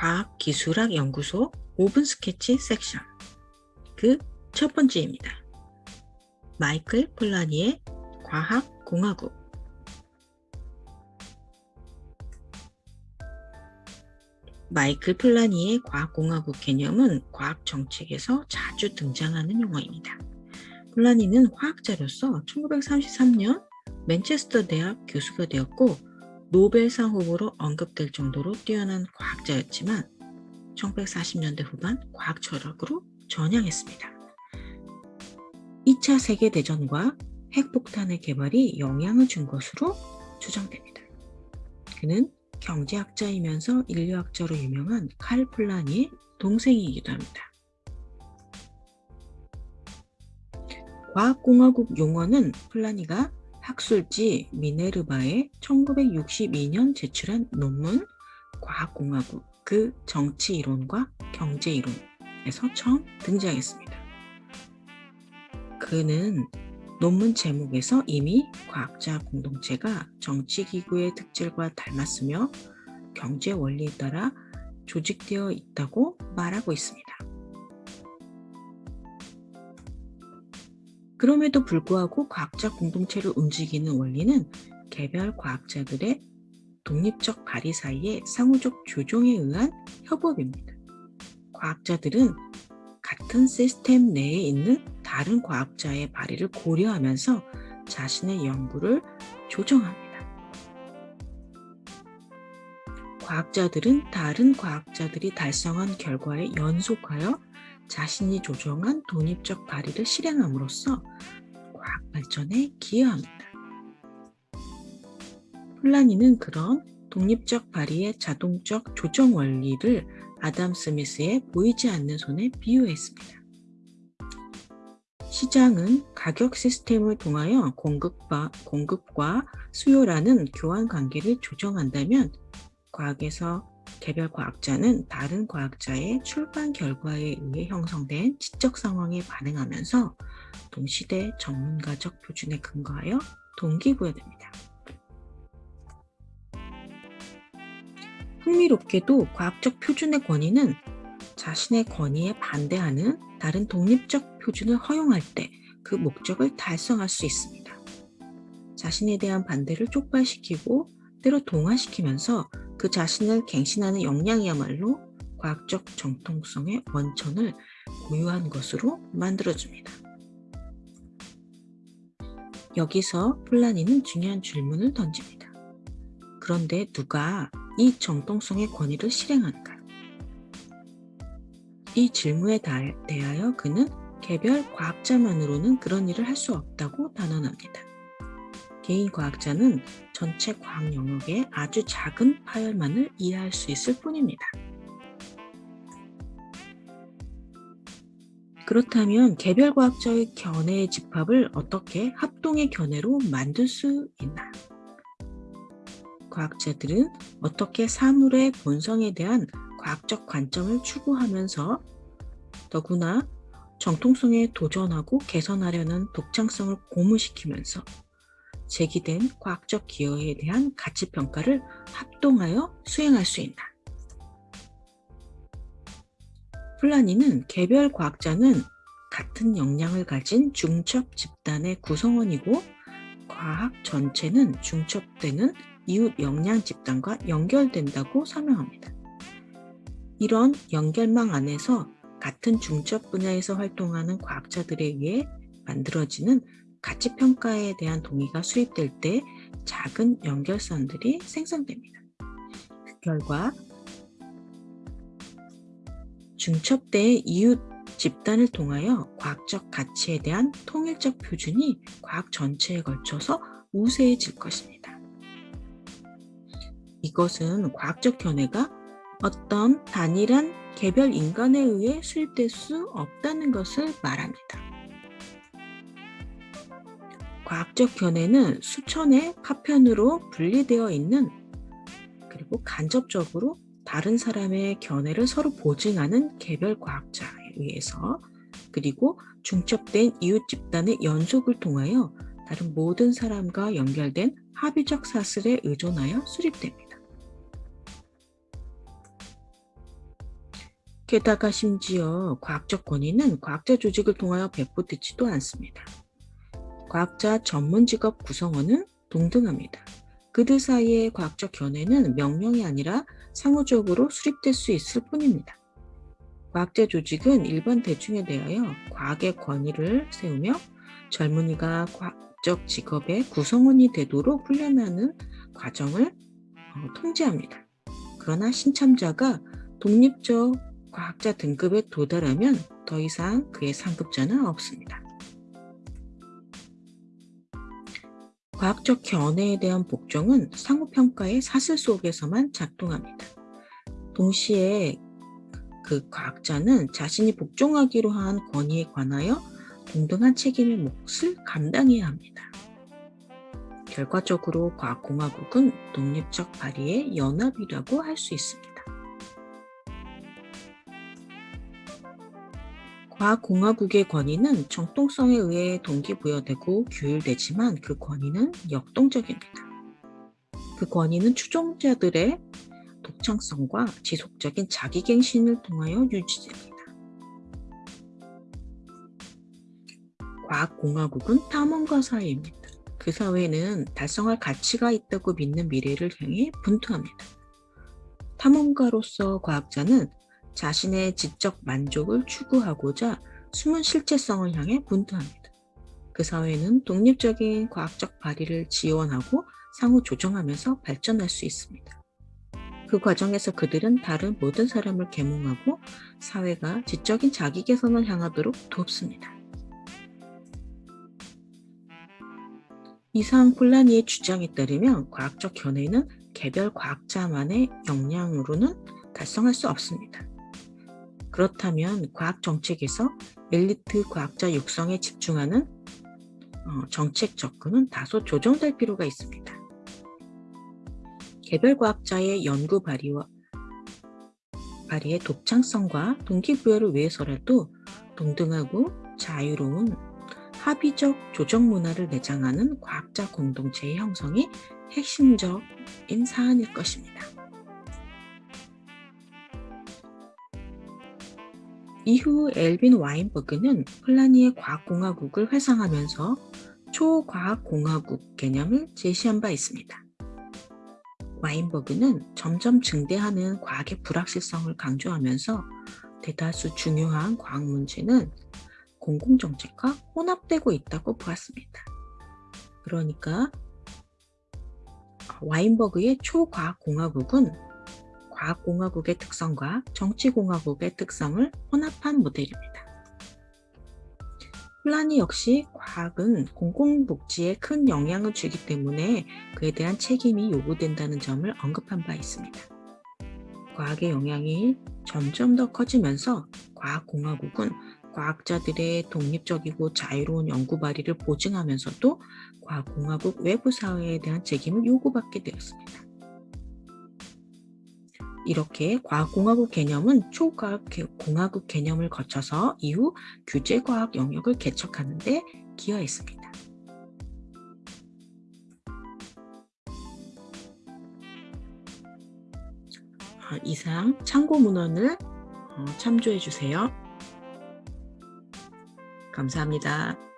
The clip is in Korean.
과학기술학연구소 5분 스케치 섹션 그 첫 번째입니다. 마이클 폴라니의 과학공화국 마이클 폴라니의 과학공화국 개념은 과학 정책에서 자주 등장하는 용어입니다. 폴라니는 화학자로서 1933년 맨체스터 대학 교수가 되었고 노벨상 후보로 언급될 정도로 뛰어난 과학자였지만 1940년대 후반 과학 철학으로 전향했습니다. 2차 세계대전과 핵폭탄의 개발이 영향을 준 것으로 추정됩니다. 그는 경제학자이면서 인류학자로 유명한 칼 폴라니의 동생이기도 합니다. 과학공화국 용어는 폴라니가 학술지 미네르바에 1962년 제출한 논문 과학공화국 그 정치이론과 경제이론에서 처음 등장했습니다. 그는 논문 제목에서 이미 과학자 공동체가 정치기구의 특질과 닮았으며 경제 원리에 따라 조직되어 있다고 말하고 있습니다. 그럼에도 불구하고 과학자 공동체를 움직이는 원리는 개별 과학자들의 독립적 발의 사이의 상호적 조종에 의한 협업입니다. 과학자들은 같은 시스템 내에 있는 다른 과학자의 발의를 고려하면서 자신의 연구를 조정합니다. 과학자들은 다른 과학자들이 달성한 결과에 연속하여 자신이 조정한 독립적 발의를 실행함으로써 과학 발전에 기여합니다. 플라니는 그런 독립적 발의의 자동적 조정 원리를 아담 스미스의 보이지 않는 손에 비유했습니다. 시장은 가격 시스템을 통하여 공급과, 공급과 수요라는 교환 관계를 조정한다면 과학에서 개별 과학자는 다른 과학자의 출판 결과에 의해 형성된 지적 상황에 반응하면서 동시대 전문가적 표준에 근거하여 동기부여됩니다. 흥미롭게도 과학적 표준의 권위는 자신의 권위에 반대하는 다른 독립적 표준을 허용할 때 그 목적을 달성할 수 있습니다. 자신에 대한 반대를 촉발시키고 때로 동화시키면서 그 자신을 갱신하는 역량이야말로 과학적 정통성의 원천을 고유한 것으로 만들어줍니다. 여기서 플라니는 중요한 질문을 던집니다. 그런데 누가 이 정통성의 권위를 실행하는가요? 이 질문에 대하여 그는 개별 과학자만으로는 그런 일을 할 수 없다고 단언합니다. 개인 과학자는 전체 과학 영역의 아주 작은 파열만을 이해할 수 있을 뿐입니다. 그렇다면 개별 과학자의 견해의 집합을 어떻게 합동의 견해로 만들 수 있나? 과학자들은 어떻게 사물의 본성에 대한 과학적 관점을 추구하면서 더구나 정통성에 도전하고 개선하려는 독창성을 고무시키면서 제기된 과학적 기여에 대한 가치평가를 합동하여 수행할 수 있나. 플라니는 개별 과학자는 같은 역량을 가진 중첩 집단의 구성원이고 과학 전체는 중첩되는 이웃 역량 집단과 연결된다고 설명합니다. 이런 연결망 안에서 같은 중첩 분야에서 활동하는 과학자들에 의해 만들어지는 가치평가에 대한 동의가 수립될 때 작은 연결선들이 생성됩니다. 그 결과 중첩대의 이웃 집단을 통하여 과학적 가치에 대한 통일적 표준이 과학 전체에 걸쳐서 우세해질 것입니다. 이것은 과학적 견해가 어떤 단일한 개별 인간에 의해 수립될 수 없다는 것을 말합니다. 과학적 견해는 수천의 파편으로 분리되어 있는 그리고 간접적으로 다른 사람의 견해를 서로 보증하는 개별 과학자에 의해서 그리고 중첩된 이웃 집단의 연속을 통하여 다른 모든 사람과 연결된 합의적 사슬에 의존하여 수립됩니다. 게다가 심지어 과학적 권위는 과학자 조직을 통하여 배포되지도 않습니다. 과학자 전문 직업 구성원은 동등합니다. 그들 사이의 과학적 견해는 명령이 아니라 상호적으로 수립될 수 있을 뿐입니다. 과학자 조직은 일반 대중에 대하여 과학의 권위를 세우며 젊은이가 과학적 직업의 구성원이 되도록 훈련하는 과정을 어, 통제합니다. 그러나 신참자가 독립적 과학자 등급에 도달하면 더 이상 그의 상급자는 없습니다. 과학적 견해에 대한 복종은 상호평가의 사슬 속에서만 작동합니다. 동시에 그 과학자는 자신이 복종하기로 한 권위에 관하여 동등한 책임의 몫을 감당해야 합니다. 결과적으로 과학공화국은 독립적 발의의 연합이라고 할 수 있습니다. 과학공화국의 권위는 정통성에 의해 동기부여되고 규율되지만 그 권위는 역동적입니다. 그 권위는 추종자들의 독창성과 지속적인 자기갱신을 통하여 유지됩니다. 과학공화국은 탐험가 사회입니다. 그 사회는 달성할 가치가 있다고 믿는 미래를 향해 분투합니다. 탐험가로서 과학자는 자신의 지적 만족을 추구하고자 숨은 실체성을 향해 분투합니다. 그 사회는 독립적인 과학적 발의를 지원하고 상호 조정하면서 발전할 수 있습니다. 그 과정에서 그들은 다른 모든 사람을 계몽하고 사회가 지적인 자기 개선을 향하도록 돕습니다. 이상 폴라니의 주장에 따르면 과학적 견해는 개별 과학자만의 역량으로는 달성할 수 없습니다. 그렇다면 과학 정책에서 엘리트 과학자 육성에 집중하는 어, 정책 접근은 다소 조정될 필요가 있습니다. 개별 과학자의 연구 발의와 발의의 독창성과 동기부여를 위해서라도 동등하고 자유로운 합의적 조정 문화를 내장하는 과학자 공동체의 형성이 핵심적인 사안일 것입니다. 이후 엘빈 와인버그는 플라니의 과학공화국을 회상하면서 초과학공화국 개념을 제시한 바 있습니다. 와인버그는 점점 증대하는 과학의 불확실성을 강조하면서 대다수 중요한 과학 문제는 공공정책과 혼합되고 있다고 보았습니다. 그러니까 와인버그의 초과학공화국은 과학공화국의 특성과 정치공화국의 특성을 혼합한 모델입니다. 플라니 역시 과학은 공공복지에 큰 영향을 주기 때문에 그에 대한 책임이 요구된다는 점을 언급한 바 있습니다. 과학의 영향이 점점 더 커지면서 과학공화국은 과학자들의 독립적이고 자유로운 연구 발의를 보증하면서도 과학공화국 외부 사회에 대한 책임을 요구받게 되었습니다. 이렇게 과학공화국 개념은 초과학공화국 개념을 거쳐서 이후 규제과학 영역을 개척하는 데 기여했습니다. 아, 이상 참고 문헌을 어, 참조해 주세요. 감사합니다.